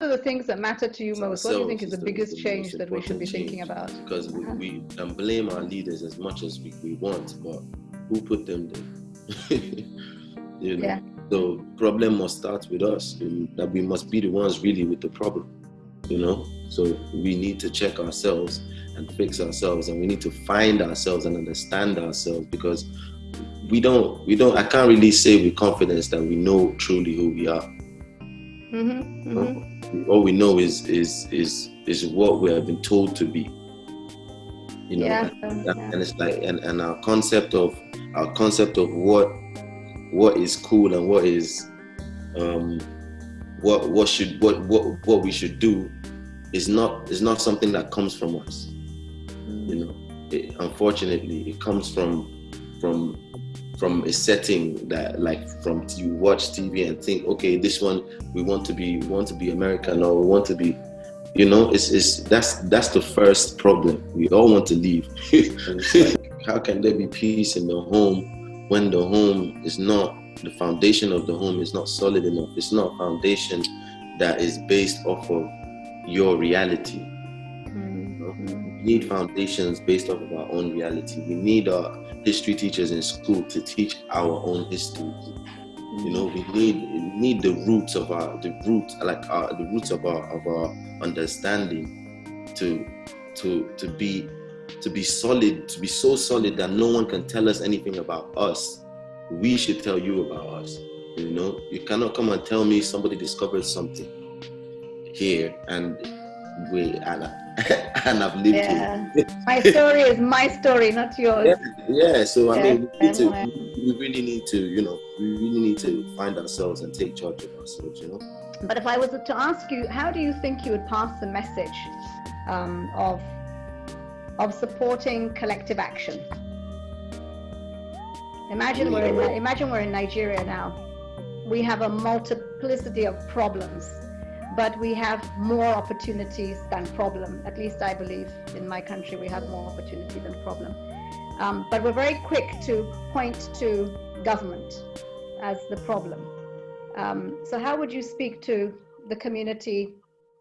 are the things that matter to you most? What do you think is the biggest change that we should be thinking about? Because we, uh-huh. we can blame our leaders as much as we, we want, but who put them there? you know? Yeah. So problem must start with us. That we must be the ones really with the problem. You know. So we need to check ourselves and fix ourselves, and we need to find ourselves and understand ourselves because we don't. We don't. I can't really say with confidence that we know truly who we are. Mm-hmm, mm-hmm. all we know is is is is what we have been told to be. You know? Yeah, and, yeah. and, it's like and, and our concept of our concept of what what is cool and what is um what what should what what what we should do is not is not something that comes from us. You know? It, unfortunately it comes from from from a setting that like from you watch TV and think, okay, this one we want to be we want to be American or we want to be, you know, it's it's that's that's the first problem. We all want to leave. like, how can there be peace in the home when the home is not the foundation of the home is not solid enough? It's not a foundation that is based off of your reality. Mm-hmm. We need foundations based off of our own reality. We need our history teachers in school to teach our own history. You know, we need we need the roots of our the roots like our the roots of our of our understanding to to to be to be solid, to be so solid that no one can tell us anything about us. We should tell you about us. You know, you cannot come and tell me somebody discovered something here and we and and I've lived yeah. it. my story is my story, not yours. Yeah, yeah. so I mean, we, to, we really need to, you know, we really need to find ourselves and take charge of ourselves, you know. But if I was to ask you, how do you think you would pass the message um, of of supporting collective action? Imagine we're in, imagine we're in Nigeria now. We have a multiplicity of problems but we have more opportunities than problem. At least I believe in my country we have more opportunity than problem. Um, but we're very quick to point to government as the problem. Um, so how would you speak to the community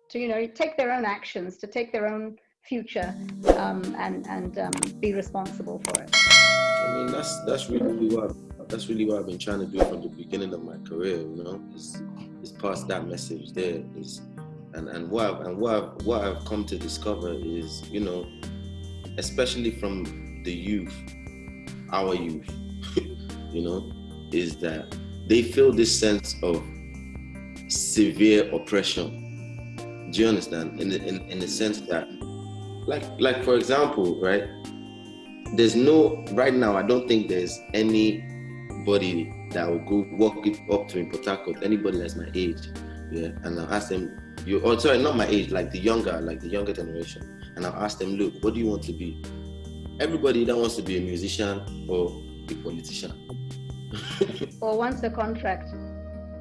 to, you know, take their own actions, to take their own future um, and, and um, be responsible for it? I mean, that's, that's really what, that's really what I've been trying to do from the beginning of my career, you know, is is pass that message there is and and what I've, and what I've, what I've come to discover is you know especially from the youth our youth you know is that they feel this sense of severe oppression. Do you understand? In the, in, in the sense that like like for example right there's no right now i don't think there's anybody that will go walk up to in Port Harcourt, anybody that's my age, yeah, and I'll ask them, you oh sorry, not my age, like the younger, like the younger generation, and I'll ask them, look, what do you want to be? Everybody that wants to be a musician or a politician. or wants a contract.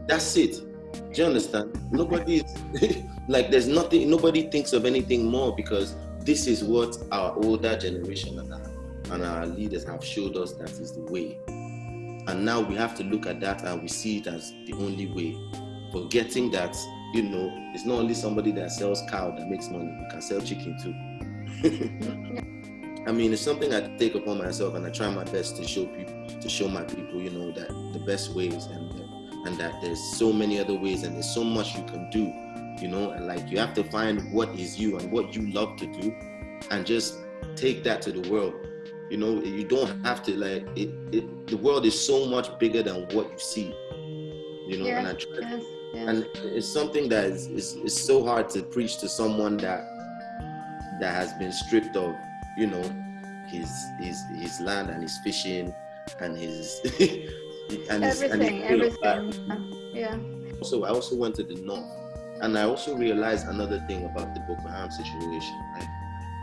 That's it. Do you understand? Nobody is like there's nothing nobody thinks of anything more because this is what our older generation and our, and our leaders have showed us that is the way. And now we have to look at that and we see it as the only way, forgetting that, you know, it's not only somebody that sells cow that makes money, you can sell chicken too. I mean, it's something I take upon myself and I try my best to show people, to show my people, you know, that the best ways and, and that there's so many other ways and there's so much you can do, you know, and like you have to find what is you and what you love to do and just take that to the world you know, you don't have to like it, it. The world is so much bigger than what you see. You know, and I try, yes, yes. and it's something that is, is is so hard to preach to someone that that has been stripped of, you know, his his his land and his fishing and his and his, everything, and his, everything. Yeah. So I also went to the north, and I also realized another thing about the Boko Haram situation. Right?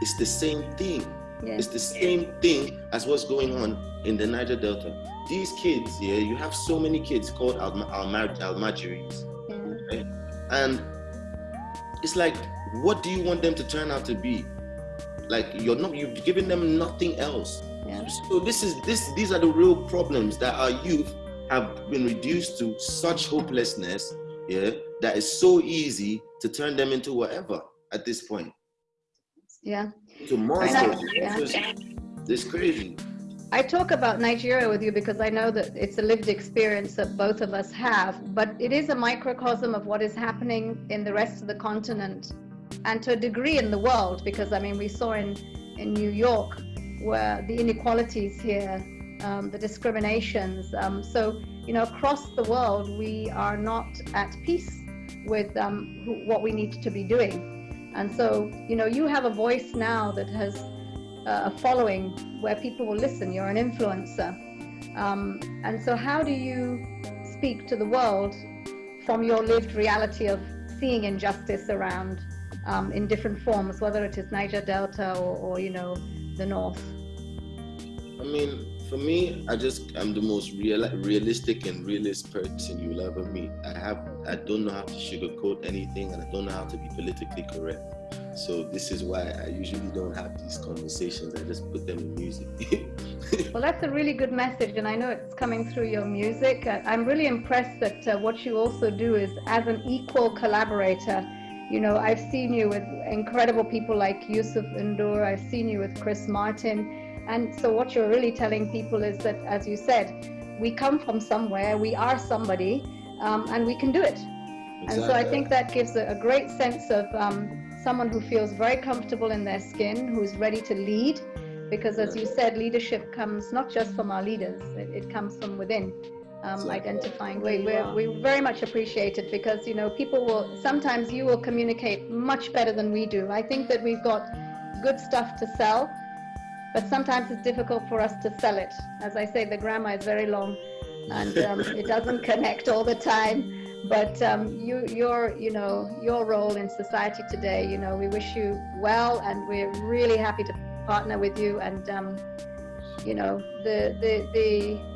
It's the same thing it's the same thing as what's going on in the Niger Delta. These kids, yeah, you have so many kids called Al Almajiris. Yeah. Right? And it's like, what do you want them to turn out to be? Like you're not, you've given them nothing else. Yeah. So this is this. These are the real problems that our youth have been reduced to such hopelessness. Yeah, that is so easy to turn them into whatever at this point. Yeah. To monsters. Yeah. It's, it's crazy. I talk about Nigeria with you because I know that it's a lived experience that both of us have, but it is a microcosm of what is happening in the rest of the continent and to a degree in the world because I mean we saw in in New York where the inequalities here, um, the discriminations. Um, so you know across the world we are not at peace with um, what we need to be doing, and so you know you have a voice now that has uh, a following where people will listen. You're an influencer, um, and so how do you speak to the world from your lived reality of seeing injustice around um, in different forms, whether it is Niger Delta or, or, you know, the North? I mean, for me, I just I'm the most real, realistic and realist person you'll ever meet. I have I don't know how to sugarcoat anything, and I don't know how to be politically correct. So this is why I usually don't have these conversations. I just put them in music. well, that's a really good message, and I know it's coming through your music. I'm really impressed that uh, what you also do is as an equal collaborator you know, I've seen you with incredible people like Youssou N'Dour, I've seen you with Chris Martin. And so what you're really telling people is that, as you said, we come from somewhere, we are somebody, um, and we can do it. Exactly. And so I think that gives a, a great sense of um, someone who feels very comfortable in their skin, who's ready to lead. Because as you said, leadership comes not just from our leaders, it, it comes from within um, identifying we, we we very much appreciate it because you know people will sometimes you will communicate much better than we do i think that we've got good stuff to sell but sometimes it's difficult for us to sell it as i say the grammar is very long and um, it doesn't connect all the time but um, you your you know your role in society today you know we wish you well and we're really happy to partner with you and um, you know the the the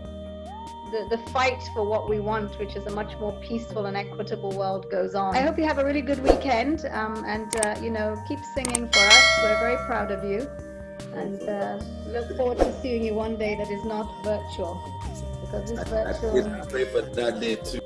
the, the fight for what we want, which is a much more peaceful and equitable world, goes on. I hope you have a really good weekend um, and, uh, you know, keep singing for us. We're very proud of you and uh, look forward to seeing you one day that is not virtual because this virtual. I, pray for that day too.